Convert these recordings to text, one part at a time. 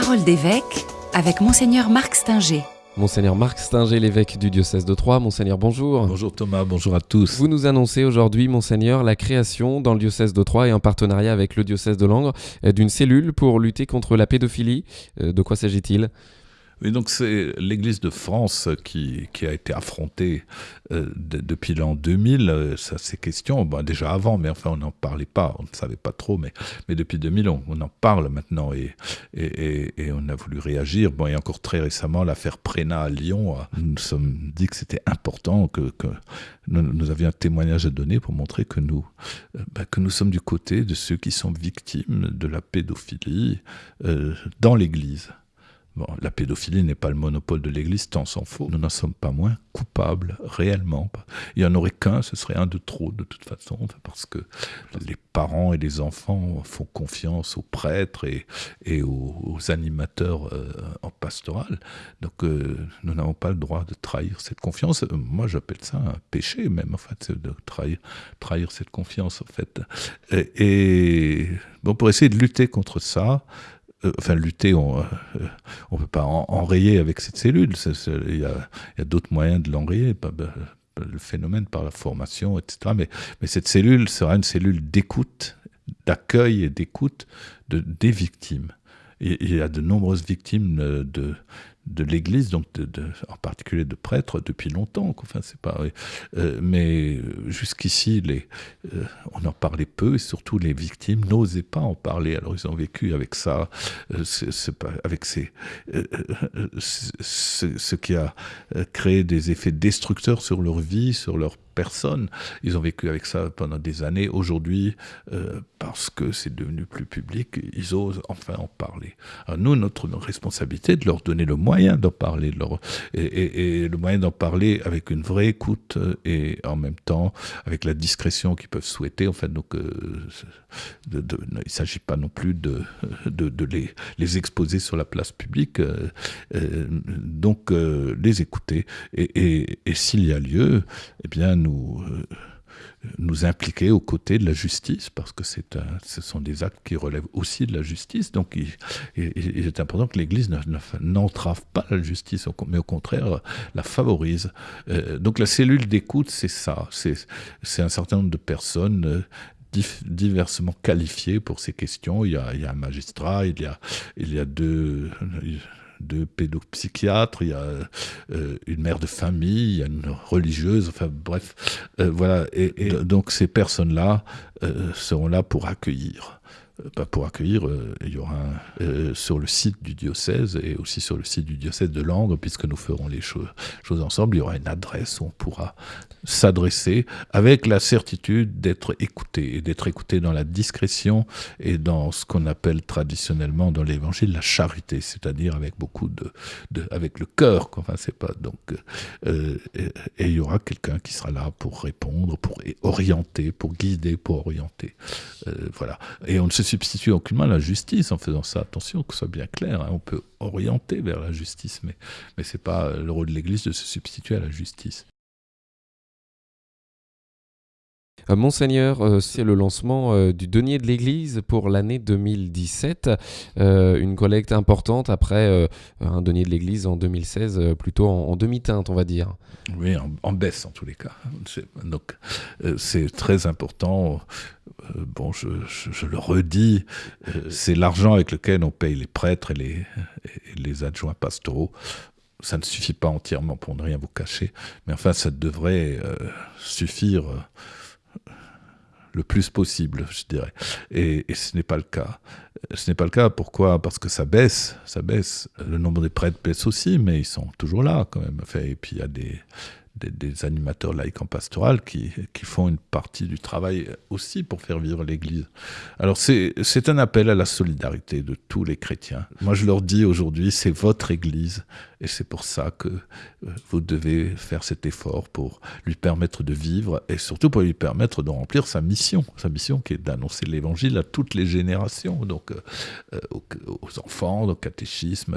Parole d'évêque avec Monseigneur Marc Stinger. Monseigneur Marc Stinger, l'évêque du diocèse de Troyes. Monseigneur, bonjour. Bonjour Thomas, bonjour à tous. Vous nous annoncez aujourd'hui, Monseigneur, la création dans le diocèse de Troyes et en partenariat avec le diocèse de Langres d'une cellule pour lutter contre la pédophilie. Euh, de quoi s'agit-il? Donc c'est l'Église de France qui, a été affrontée euh, depuis l'an 2000, euh, ça ces questions, déjà avant, mais enfin on n'en parlait pas, on ne savait pas trop, mais, depuis 2000 on, en parle maintenant et, on a voulu réagir. Bon, et encore très récemment, l'affaire Préna à Lyon, nous nous sommes dit que c'était important que, nous, avions un témoignage à donner pour montrer que nous, euh, bah, que nous sommes du côté de ceux qui sont victimes de la pédophilie euh, dans l'Église. Bon, la pédophilie n'est pas le monopole de l'Église, tant s'en faut. Nous n'en sommes pas moins coupables, réellement. Il n'y en aurait qu'un, ce serait un de trop, de toute façon, parce que les parents et les enfants font confiance aux prêtres et, aux, animateurs euh, en pastoral. Donc, euh, nous n'avons pas le droit de trahir cette confiance. Moi, j'appelle ça un péché, même, en fait, de trahir, trahir cette confiance, en fait. Et, et bon, pour essayer de lutter contre ça, euh, enfin lutter, on ne euh, peut pas enrayer avec cette cellule. Il y a, d'autres moyens de l'enrayer, le phénomène par la formation, etc. Mais, cette cellule sera une cellule d'écoute, d'accueil et d'écoute de, des victimes. Il y a de nombreuses victimes de, de l'Église, donc en particulier de prêtres, depuis longtemps. Enfin, c'est pas. Euh, mais jusqu'ici, les, euh, on en parlait peu, et surtout les victimes n'osaient pas en parler. Alors ils ont vécu avec ça, euh, pas, avec ces, ce qui a créé des effets destructeurs sur leur vie, sur leur personne. Ils ont vécu avec ça pendant des années. Aujourd'hui, euh, parce que c'est devenu plus public, ils osent enfin en parler. Alors nous, notre, responsabilité est de leur donner le moyen d'en parler, et, le moyen d'en parler avec une vraie écoute et en même temps avec la discrétion qu'ils peuvent souhaiter. En fait, donc, euh, il ne s'agit pas non plus de, les, exposer sur la place publique. Euh, donc, les écouter. Et, et s'il y a lieu, eh bien, nous, euh, nous impliquer aux côtés de la justice, parce que ce sont des actes qui relèvent aussi de la justice. Donc il, est important que l'Église n'entrave pas la justice, mais au contraire la favorise. Euh, donc la cellule d'écoute, c'est ça. C'est un certain nombre de personnes euh, diversement qualifiées pour ces questions. Il y a, il y a un magistrat, il y a, il y a deux de pédopsychiatres, il y a euh, une mère de famille, il y a une religieuse, enfin bref, euh, voilà. Et, donc ces personnes-là euh, seront là pour accueillir. Bah, pour accueillir, il y aura sur le site du diocèse et aussi sur le site du diocèse de Langres, puisque nous ferons les choses, ensemble, il y aura une adresse où on pourra s'adresser avec la certitude d'être écouté et d'être écouté dans la discrétion et dans ce qu'on appelle traditionnellement dans l'évangile la charité, c'est-à-dire avec beaucoup de, avec le cœur. Enfin, c'est pas donc euh, et, il y aura quelqu'un qui sera là pour répondre, pour orienter, pour guider, pour orienter. Euh, voilà. Et on ne se substitue aucunement à la justice en faisant ça. Attention, que ce soit bien clair. Hein. On peut orienter vers la justice, mais mais c'est pas le rôle de l'Église de se substituer à la justice. Monseigneur, euh, c'est le lancement euh, du denier de l'Église pour l'année 2017, une collecte importante après un denier de l'Église en 2016, plutôt en, demi-teinte, on va dire. Oui, en, baisse en tous les cas. Donc c'est très important. bon, je, le redis, c'est l'argent avec lequel on paye les prêtres et les adjoints pastoraux ça ne suffit pas entièrement pour ne rien vous cacher, mais enfin ça devrait suffire le plus possible, je dirais. Et, ce n'est pas le cas. Ce n'est pas le cas. Pourquoi? Parce que ça baisse, ça baisse. Le nombre des prêtres baisse aussi, mais ils sont toujours là quand même. et puis il y a des, des, animateurs laïcs en pastoral qui, qui, font une partie du travail aussi pour faire vivre l'Église. Alors c'est un appel à la solidarité de tous les chrétiens. Moi je leur dis aujourd'hui, c'est votre Église et c'est pour ça que euh, vous devez faire cet effort pour lui permettre de vivre et surtout pour lui permettre de remplir sa mission, sa mission qui est d'annoncer l'Évangile à toutes les générations, donc euh, euh, aux, enfants, au catéchisme,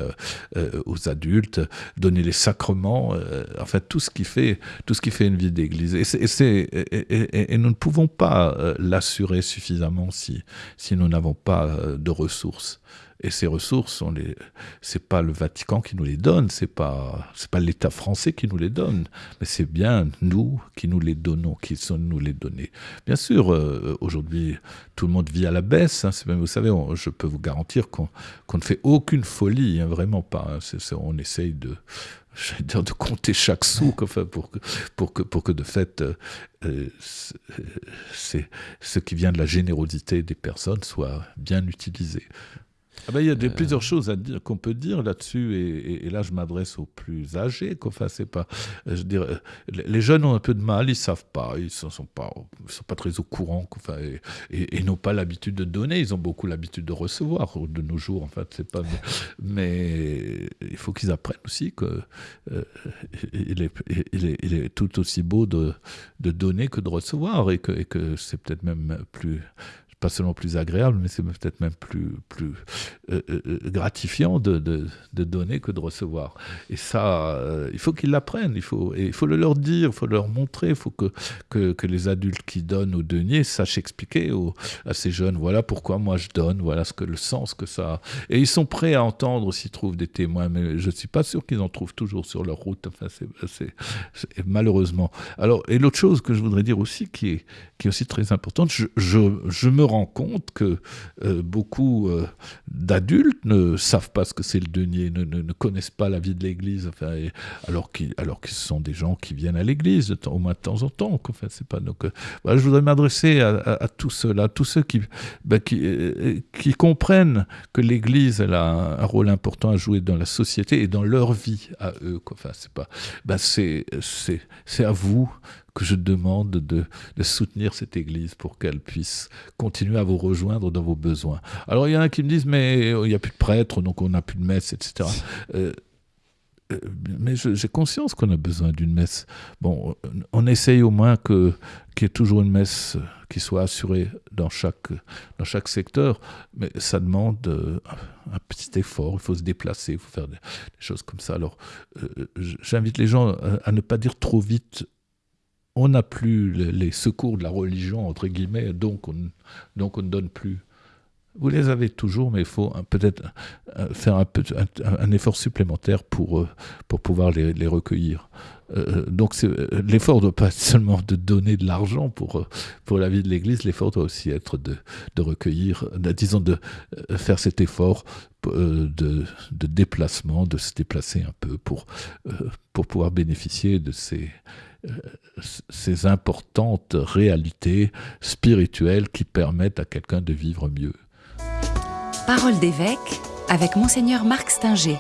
aux adultes, donner les sacrements, enfin tout ce qui fait tout ce qui fait une vie d'église. Et, et, nous ne pouvons pas l'assurer suffisamment si, si nous n'avons pas de ressources. Et ces ressources, ce n'est c'est pas le Vatican qui nous les donne, c'est pas pas l'État français qui nous les donne, mais c'est bien nous qui nous les donnons, qui sont nous les donner. Bien sûr, euh, aujourd'hui, tout le monde vit à la baisse. Hein, vous savez, je peux vous garantir qu'on ne fait aucune folie, hein, vraiment pas. Hein. on essaye de dire de compter chaque sou enfin, pour, que, pour, que, pour que de fait euh, euh, c'est ce qui vient de la générosité des personnes soit bien utilisé. Ah ben, il y a des, plusieurs choses à dire qu'on peut dire là-dessus, et, là je m'adresse aux plus âgés. Enfin, c'est pas, je dirais, les jeunes ont un peu de mal, ils savent pas, ils sont, sont pas, sont pas très au courant, enfin, et, n'ont pas l'habitude de donner. Ils ont beaucoup l'habitude de recevoir de nos jours. En fait, c'est pas, mais faut qu'ils apprennent aussi que euh, il, est, tout aussi beau de, donner que de recevoir, et que c'est peut-être même plus pas seulement plus agréable, mais c'est peut-être même plus, plus euh, euh, euh, gratifiant de, de, donner que de recevoir. Et ça, il faut qu'ils l'apprennent, il faut, il faut le leur dire, il faut leur montrer, il faut que, que, que, les adultes qui donnent aux deniers sachent expliquer à ces jeunes, voilà pourquoi moi je donne, voilà ce que le sens que ça a. Et ils sont prêts à entendre s'ils trouvent des témoins, mais je ne suis pas sûr qu'ils en trouvent toujours sur leur route, enfin, c'est malheureusement. Alors, et l'autre chose que je voudrais dire aussi, qui est, qui est aussi très importante, je, je, je me rend compte que euh, beaucoup euh, d'adultes ne savent pas ce que c'est le denier, ne, connaissent pas la vie de l'Église, alors qu'ils ce sont des gens qui viennent à l'Église au moins de temps en temps. Enfin, pas donc. Euh, voilà, je voudrais m'adresser à, tous ceux-là, tous ceux qui, qui, comprennent que l'Église a un, rôle important à jouer dans la société et dans leur vie à eux. Enfin, c'est pas. C'est c'est à vous que je demande de, soutenir cette Église pour qu'elle puisse continuer à vous rejoindre dans vos besoins. Alors il y en a qui me disent, mais il n'y a plus de prêtres, donc on n'a plus de messe, etc. Euh, euh, mais j'ai conscience qu'on a besoin d'une messe. Bon, on essaye au moins que qu'il y ait toujours une messe qui soit assurée dans chaque, dans chaque secteur, mais ça demande euh, un petit effort, il faut se déplacer, il faut faire des, choses comme ça. Alors, j'invite les gens à, ne pas dire trop vite on n'a plus les secours de la religion, entre guillemets, donc on, donc on ne donne plus. Vous les avez toujours, mais il faut peut-être euh, faire un, effort supplémentaire pour, euh, pour pouvoir les, recueillir. Euh, donc l'effort ne doit pas être seulement de donner de l'argent pour, pour la vie de l'Église, l'effort doit aussi être de, de recueillir, disons de faire cet effort de, de, déplacement, de se déplacer un peu pour, pour pouvoir bénéficier de ces, ces importantes réalités spirituelles qui permettent à quelqu'un de vivre mieux. Parole d'évêque avec monseigneur Marc Stinger.